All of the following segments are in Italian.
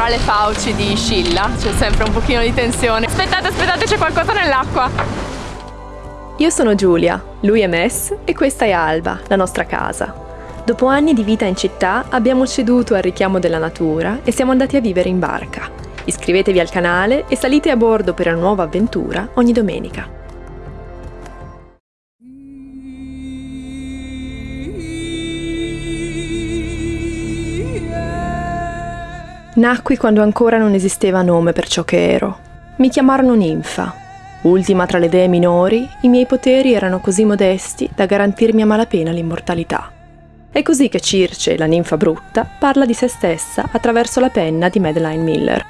tra le fauci di Scilla, c'è sempre un pochino di tensione. Aspettate, aspettate, c'è qualcosa nell'acqua. Io sono Giulia, lui è Mess e questa è Alba, la nostra casa. Dopo anni di vita in città abbiamo ceduto al richiamo della natura e siamo andati a vivere in barca. Iscrivetevi al canale e salite a bordo per una nuova avventura ogni domenica. Nacqui quando ancora non esisteva nome per ciò che ero. Mi chiamarono ninfa. Ultima tra le dee minori, i miei poteri erano così modesti da garantirmi a malapena l'immortalità. È così che Circe, la ninfa brutta, parla di se stessa attraverso la penna di Madeline Miller.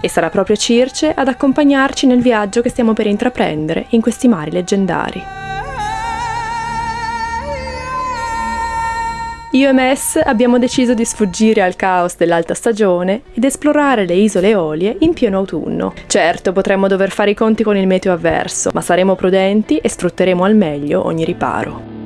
E sarà proprio Circe ad accompagnarci nel viaggio che stiamo per intraprendere in questi mari leggendari. Io e Mess abbiamo deciso di sfuggire al caos dell'alta stagione ed esplorare le isole Eolie in pieno autunno. Certo, potremmo dover fare i conti con il meteo avverso, ma saremo prudenti e sfrutteremo al meglio ogni riparo.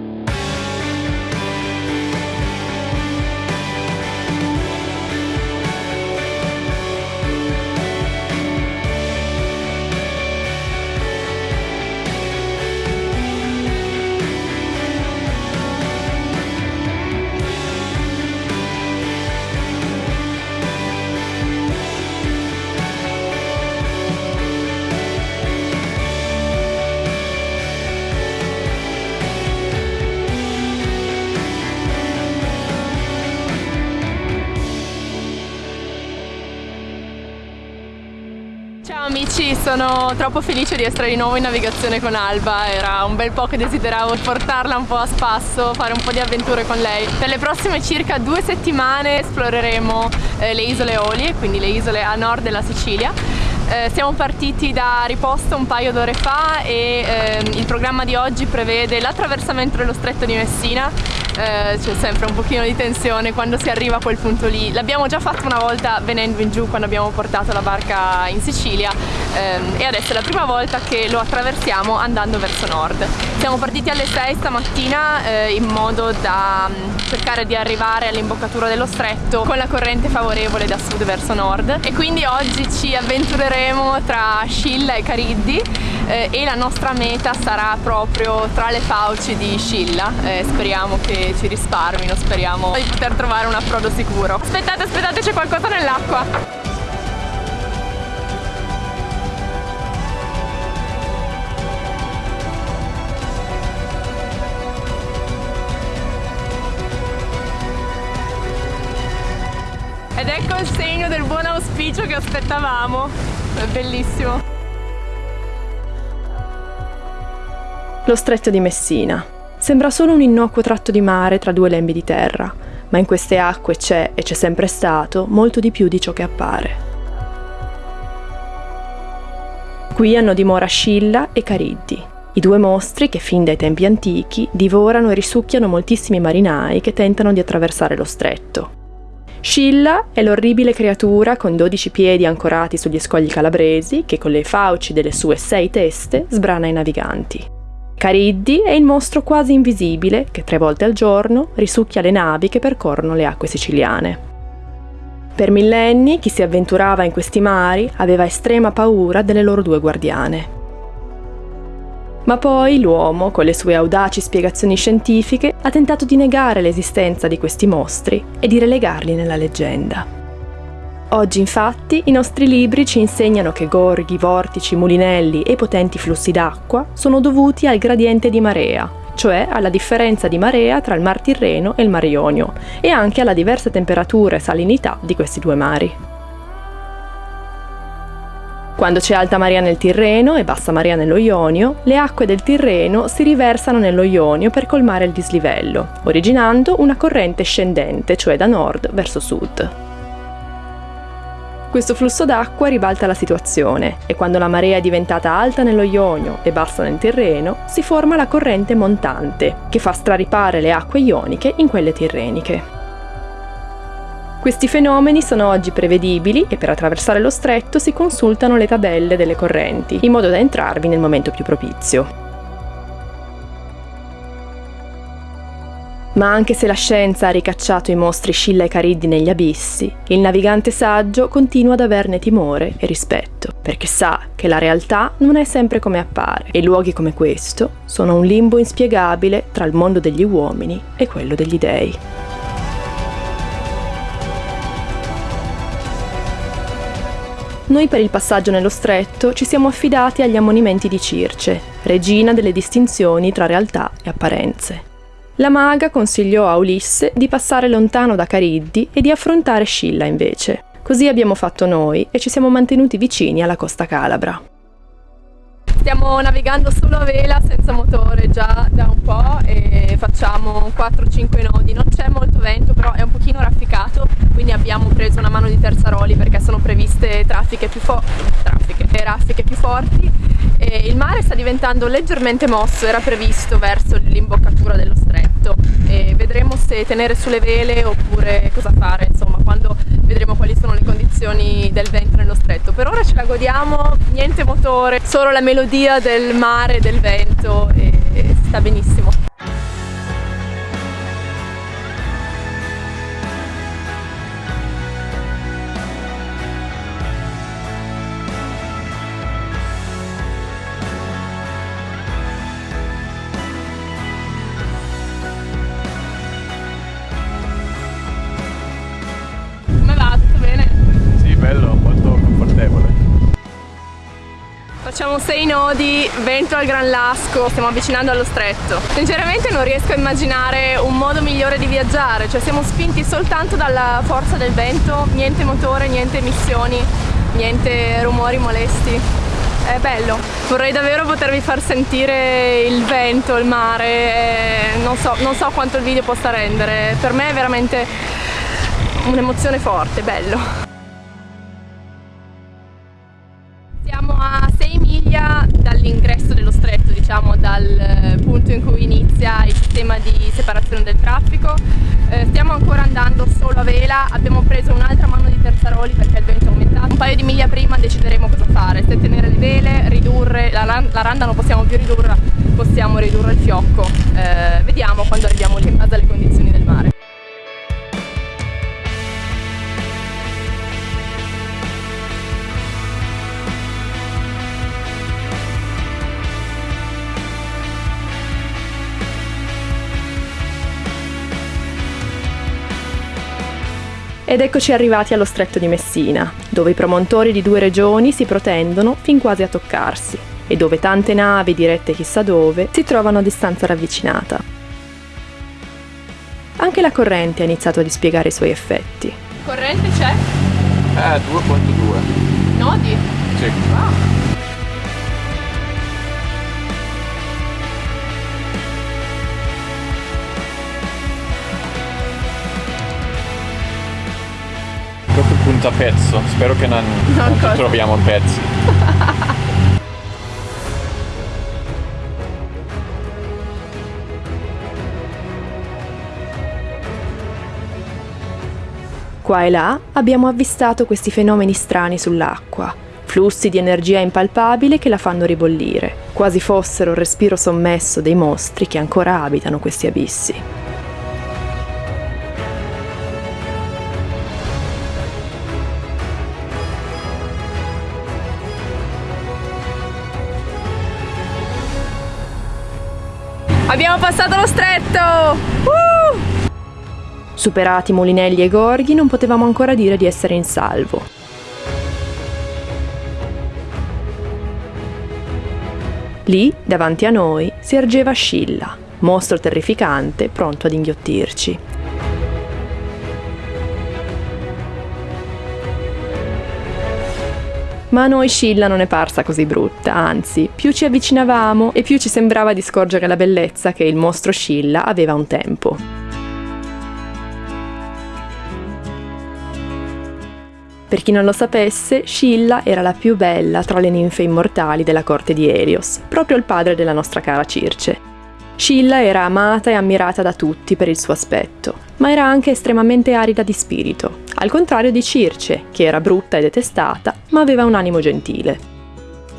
Sono troppo felice di essere di nuovo in navigazione con Alba, era un bel po' che desideravo portarla un po' a spasso, fare un po' di avventure con lei. Per le prossime circa due settimane esploreremo eh, le isole Olie, quindi le isole a nord della Sicilia. Eh, siamo partiti da Riposto un paio d'ore fa e eh, il programma di oggi prevede l'attraversamento dello stretto di Messina eh, c'è sempre un pochino di tensione quando si arriva a quel punto lì. L'abbiamo già fatto una volta venendo in giù quando abbiamo portato la barca in Sicilia ehm, e adesso è la prima volta che lo attraversiamo andando verso nord. Siamo partiti alle 6 stamattina eh, in modo da mm, cercare di arrivare all'imboccatura dello stretto con la corrente favorevole da sud verso nord e quindi oggi ci avventureremo tra Scilla e Cariddi eh, e la nostra meta sarà proprio tra le fauci di Scilla. Eh, speriamo che ci risparmino, speriamo di poter trovare un approdo sicuro. Aspettate, aspettate, c'è qualcosa nell'acqua! Ed ecco il segno del buon auspicio che aspettavamo. È bellissimo. Lo stretto di Messina. Sembra solo un innocuo tratto di mare tra due lembi di terra, ma in queste acque c'è, e c'è sempre stato, molto di più di ciò che appare. Qui hanno dimora Scilla e Cariddi, i due mostri che fin dai tempi antichi divorano e risucchiano moltissimi marinai che tentano di attraversare lo stretto. Scilla è l'orribile creatura con 12 piedi ancorati sugli scogli calabresi che con le fauci delle sue sei teste sbrana i naviganti. Cariddi è il mostro quasi invisibile che tre volte al giorno risucchia le navi che percorrono le acque siciliane. Per millenni chi si avventurava in questi mari aveva estrema paura delle loro due guardiane. Ma poi l'uomo, con le sue audaci spiegazioni scientifiche, ha tentato di negare l'esistenza di questi mostri e di relegarli nella leggenda. Oggi infatti i nostri libri ci insegnano che gorghi, vortici, mulinelli e potenti flussi d'acqua sono dovuti al gradiente di marea, cioè alla differenza di marea tra il Mar Tirreno e il Mar Ionio, e anche alla diversa temperatura e salinità di questi due mari. Quando c'è alta marea nel Tirreno e bassa marea nello Ionio, le acque del Tirreno si riversano nello Ionio per colmare il dislivello, originando una corrente scendente, cioè da nord verso sud. Questo flusso d'acqua ribalta la situazione e quando la marea è diventata alta nello Ionio e bassa nel Tirreno, si forma la corrente montante, che fa straripare le acque ioniche in quelle tirreniche. Questi fenomeni sono oggi prevedibili e per attraversare lo stretto si consultano le tabelle delle correnti, in modo da entrarvi nel momento più propizio. Ma anche se la scienza ha ricacciato i mostri Scilla e Cariddi negli abissi, il navigante saggio continua ad averne timore e rispetto, perché sa che la realtà non è sempre come appare e luoghi come questo sono un limbo inspiegabile tra il mondo degli uomini e quello degli dei. Noi per il passaggio nello stretto ci siamo affidati agli ammonimenti di Circe, regina delle distinzioni tra realtà e apparenze. La maga consigliò a Ulisse di passare lontano da Cariddi e di affrontare Scilla invece. Così abbiamo fatto noi e ci siamo mantenuti vicini alla costa calabra. Stiamo navigando solo a vela senza motore già da un po' e facciamo 4-5 nodi, non c'è molto vento però è un pochino rafficato quindi abbiamo preso una mano di terzaroli perché sono previste traffiche più, traffiche, e raffiche più forti e il mare sta diventando leggermente mosso, era previsto verso l'imboccatura dello stretto tenere sulle vele oppure cosa fare insomma quando vedremo quali sono le condizioni del vento nello stretto per ora ce la godiamo, niente motore, solo la melodia del mare, del vento e sta benissimo. Facciamo sei nodi, vento al Gran Lasco, stiamo avvicinando allo stretto. Sinceramente non riesco a immaginare un modo migliore di viaggiare, cioè siamo spinti soltanto dalla forza del vento, niente motore, niente emissioni, niente rumori molesti. È bello, vorrei davvero potervi far sentire il vento, il mare, non so, non so quanto il video possa rendere, per me è veramente un'emozione forte, bello. Di separazione del traffico. Eh, stiamo ancora andando solo a vela, abbiamo preso un'altra mano di terzaroli perché il vento è aumentato. Un paio di miglia prima decideremo cosa fare, se tenere le vele, ridurre, la, la randa non possiamo più ridurre, possiamo ridurre il fiocco. Eh, vediamo quando arriviamo in base alle condizioni del mare. Ed eccoci arrivati allo stretto di Messina, dove i promontori di due regioni si protendono fin quasi a toccarsi e dove tante navi dirette chissà dove si trovano a distanza ravvicinata. Anche la corrente ha iniziato a dispiegare i suoi effetti. Corrente c'è? Eh, 2.2. Nodi? Sì. Wow. Punta pezzo. Spero che non, non, non troviamo pezzi. Qua e là abbiamo avvistato questi fenomeni strani sull'acqua, flussi di energia impalpabile che la fanno ribollire, quasi fossero il respiro sommesso dei mostri che ancora abitano questi abissi. Abbiamo passato lo stretto! Uh! Superati Mulinelli e Gorghi non potevamo ancora dire di essere in salvo. Lì, davanti a noi, si ergeva Scilla, mostro terrificante pronto ad inghiottirci. Ma a noi Scilla non è parsa così brutta, anzi, più ci avvicinavamo e più ci sembrava di scorgere la bellezza che il mostro Scilla aveva un tempo. Per chi non lo sapesse, Scilla era la più bella tra le ninfe immortali della corte di Helios, proprio il padre della nostra cara Circe. Scilla era amata e ammirata da tutti per il suo aspetto, ma era anche estremamente arida di spirito, al contrario di Circe, che era brutta e detestata, ma aveva un animo gentile.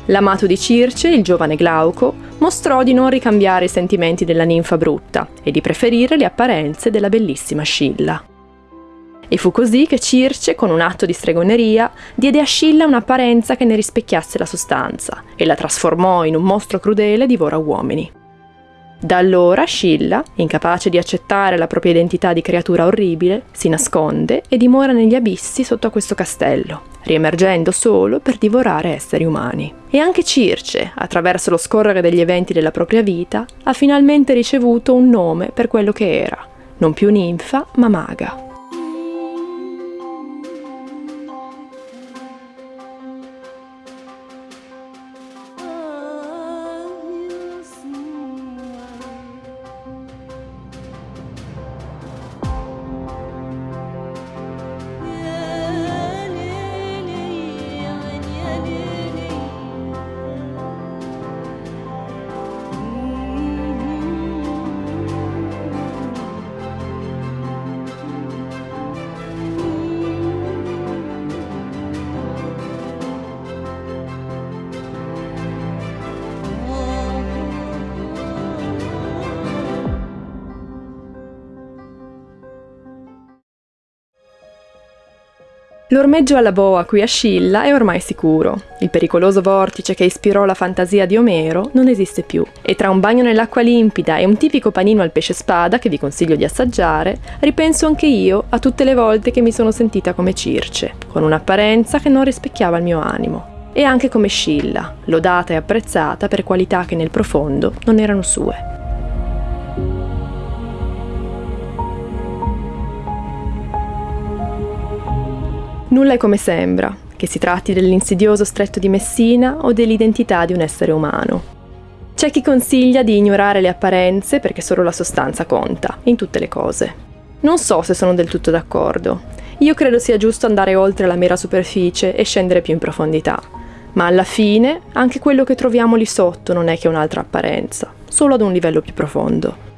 L'amato di Circe, il giovane Glauco, mostrò di non ricambiare i sentimenti della ninfa brutta e di preferire le apparenze della bellissima Scilla. E fu così che Circe, con un atto di stregoneria, diede a Scilla un'apparenza che ne rispecchiasse la sostanza e la trasformò in un mostro crudele divora uomini. Da allora Scilla, incapace di accettare la propria identità di creatura orribile, si nasconde e dimora negli abissi sotto a questo castello, riemergendo solo per divorare esseri umani. E anche Circe, attraverso lo scorrere degli eventi della propria vita, ha finalmente ricevuto un nome per quello che era, non più ninfa ma maga. L'ormeggio alla boa qui a Scilla è ormai sicuro. Il pericoloso vortice che ispirò la fantasia di Omero non esiste più. E tra un bagno nell'acqua limpida e un tipico panino al pesce spada che vi consiglio di assaggiare, ripenso anche io a tutte le volte che mi sono sentita come Circe, con un'apparenza che non rispecchiava il mio animo. E anche come Scilla, lodata e apprezzata per qualità che nel profondo non erano sue. Nulla è come sembra, che si tratti dell'insidioso stretto di Messina o dell'identità di un essere umano. C'è chi consiglia di ignorare le apparenze perché solo la sostanza conta, in tutte le cose. Non so se sono del tutto d'accordo. Io credo sia giusto andare oltre la mera superficie e scendere più in profondità. Ma alla fine, anche quello che troviamo lì sotto non è che un'altra apparenza, solo ad un livello più profondo.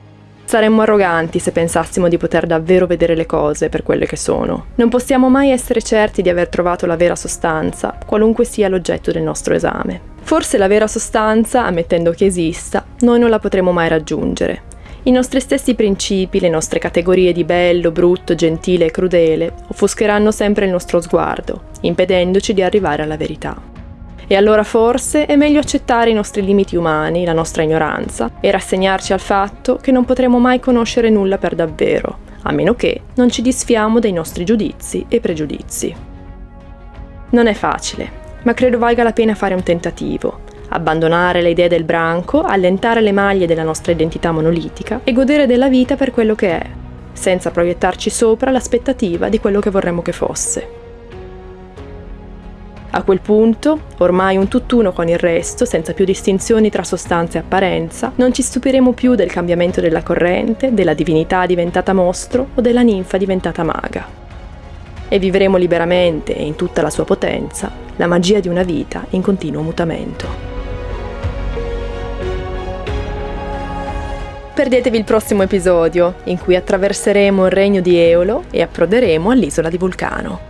Saremmo arroganti se pensassimo di poter davvero vedere le cose per quelle che sono. Non possiamo mai essere certi di aver trovato la vera sostanza, qualunque sia l'oggetto del nostro esame. Forse la vera sostanza, ammettendo che esista, noi non la potremo mai raggiungere. I nostri stessi principi, le nostre categorie di bello, brutto, gentile e crudele offuscheranno sempre il nostro sguardo, impedendoci di arrivare alla verità. E allora forse è meglio accettare i nostri limiti umani, la nostra ignoranza, e rassegnarci al fatto che non potremo mai conoscere nulla per davvero, a meno che non ci disfiamo dei nostri giudizi e pregiudizi. Non è facile, ma credo valga la pena fare un tentativo, abbandonare le idee del branco, allentare le maglie della nostra identità monolitica e godere della vita per quello che è, senza proiettarci sopra l'aspettativa di quello che vorremmo che fosse. A quel punto, ormai un tutt'uno con il resto, senza più distinzioni tra sostanza e apparenza, non ci stupiremo più del cambiamento della corrente, della divinità diventata mostro o della ninfa diventata maga. E vivremo liberamente e in tutta la sua potenza la magia di una vita in continuo mutamento. Perdetevi il prossimo episodio, in cui attraverseremo il regno di Eolo e approderemo all'isola di Vulcano.